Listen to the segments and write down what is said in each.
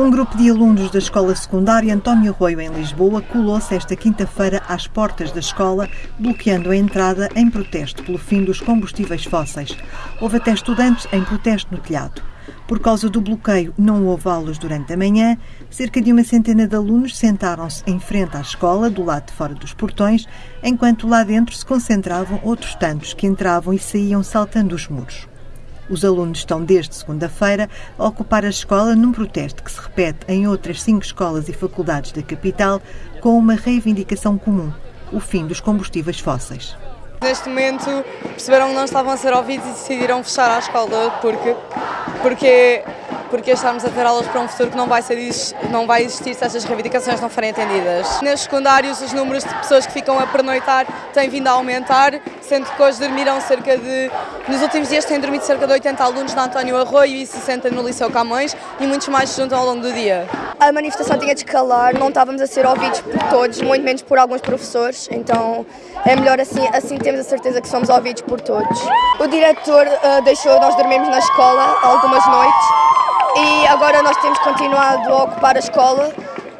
Um grupo de alunos da Escola Secundária António Arroio, em Lisboa, colou-se esta quinta-feira às portas da escola, bloqueando a entrada em protesto pelo fim dos combustíveis fósseis. Houve até estudantes em protesto no telhado. Por causa do bloqueio, não houve aulas durante a manhã. Cerca de uma centena de alunos sentaram-se em frente à escola, do lado de fora dos portões, enquanto lá dentro se concentravam outros tantos que entravam e saíam saltando os muros. Os alunos estão desde segunda-feira a ocupar a escola num protesto que se repete em outras cinco escolas e faculdades da capital com uma reivindicação comum: o fim dos combustíveis fósseis. Neste momento perceberam que não estavam a ser ouvidos e decidiram fechar a escola porque, porque porque estarmos a ter aulas para um futuro que não vai, ser, não vai existir se estas reivindicações não forem atendidas. Nos secundários, os números de pessoas que ficam a pernoitar têm vindo a aumentar, sendo que hoje dormiram cerca de. Nos últimos dias têm dormido cerca de 80 alunos na António Arroio e 60 no Liceu Camões e muitos mais se juntam ao longo do dia. A manifestação tinha de escalar, não estávamos a ser ouvidos por todos, muito menos por alguns professores, então é melhor assim, assim temos a certeza que somos ouvidos por todos. O diretor uh, deixou nós dormirmos na escola algumas noites agora nós temos continuado a ocupar a escola.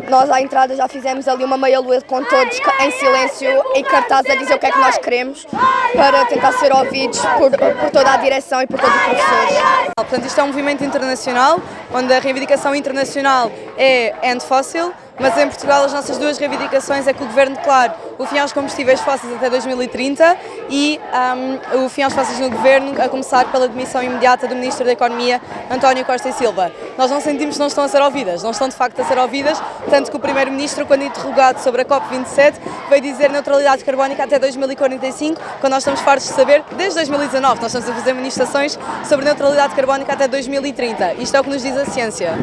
Nós à entrada já fizemos ali uma meia-lua com todos em silêncio e cartaz a dizer o que é que nós queremos para tentar ser ouvidos por, por toda a direção e por todos os professores. Portanto, isto é um movimento internacional, onde a reivindicação internacional é End Fossil, mas em Portugal as nossas duas reivindicações é que o Governo declare o fim aos combustíveis fósseis até 2030 e um, o fim aos fósseis no Governo, a começar pela demissão imediata do Ministro da Economia, António Costa e Silva. Nós não sentimos que não estão a ser ouvidas, não estão de facto a ser ouvidas, tanto que o Primeiro-Ministro, quando interrogado sobre a COP27, veio dizer neutralidade carbónica até 2045, quando nós estamos fartos de saber, desde 2019, nós estamos a fazer manifestações sobre neutralidade carbónica até 2030. Isto é o que nos diz a ciência.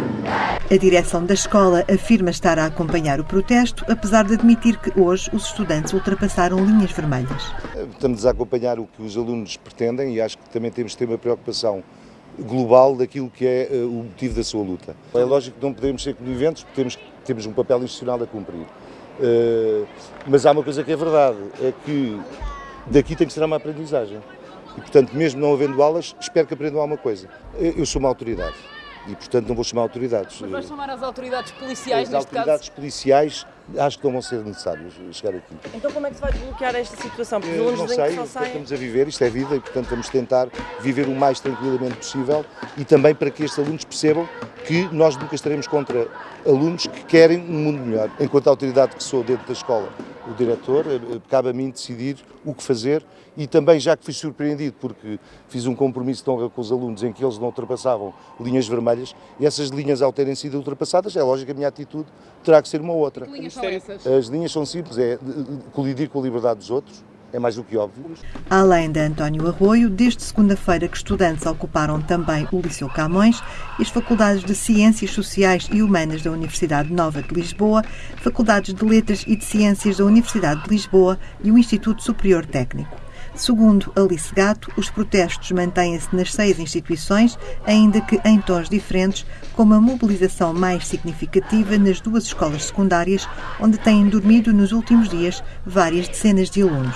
A direção da escola afirma estar a acompanhar o protesto, apesar de admitir que hoje os estudantes ultrapassaram linhas vermelhas. Estamos a acompanhar o que os alunos pretendem e acho que também temos de ter uma preocupação global daquilo que é eh, o motivo da sua luta. É lógico que não podemos ser coniventes temos, temos um papel institucional a cumprir. Uh, mas há uma coisa que é verdade, é que daqui tem que ser uma aprendizagem. E, portanto, mesmo não havendo aulas, espero que aprendam alguma coisa. Eu sou uma autoridade e, portanto, não vou chamar autoridades. Mas vais chamar as autoridades policiais, as neste autoridades caso? policiais acho que não vão ser necessários chegar aqui. Então como é que se vai desbloquear esta situação? Porque os não sei, estamos a viver, isto é vida e, portanto, vamos tentar viver o mais tranquilamente possível e também para que estes alunos percebam que nós nunca estaremos contra alunos que querem um mundo melhor. Enquanto autoridade que sou dentro da escola, o diretor, eh, eh, cabe a mim decidir o que fazer e também, já que fui surpreendido porque fiz um compromisso de honra com os alunos em que eles não ultrapassavam linhas vermelhas e essas linhas ao terem sido ultrapassadas, é lógico que a minha atitude terá que ser uma outra. Que linhas? As linhas são simples, é colidir com a liberdade dos outros, é mais do que óbvio. Além de António Arroio, desde segunda-feira que estudantes ocuparam também o Liceu Camões e as Faculdades de Ciências Sociais e Humanas da Universidade Nova de Lisboa, Faculdades de Letras e de Ciências da Universidade de Lisboa e o Instituto Superior Técnico. Segundo Alice Gato, os protestos mantêm-se nas seis instituições, ainda que em tons diferentes, com uma mobilização mais significativa nas duas escolas secundárias, onde têm dormido nos últimos dias várias dezenas de alunos.